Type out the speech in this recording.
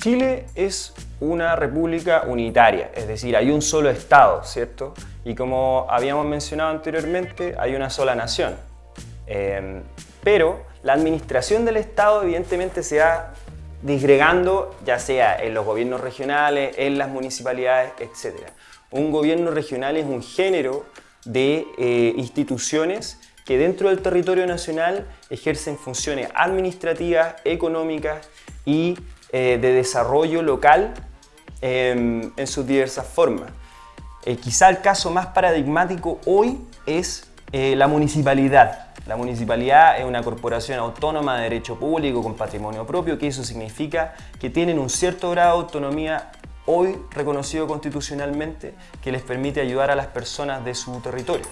Chile es una república unitaria, es decir, hay un solo Estado, ¿cierto? Y como habíamos mencionado anteriormente, hay una sola nación. Eh, pero la administración del Estado evidentemente se va disgregando, ya sea en los gobiernos regionales, en las municipalidades, etc. Un gobierno regional es un género de eh, instituciones que dentro del territorio nacional ejercen funciones administrativas, económicas y eh, de desarrollo local em, en sus diversas formas. Eh, quizá el caso más paradigmático hoy es la municipalidad. La municipalidad es una corporación autónoma de derecho público con patrimonio propio, que eso significa que tienen un cierto grado de autonomía hoy reconocido constitucionalmente que les permite ayudar a las personas de su territorio.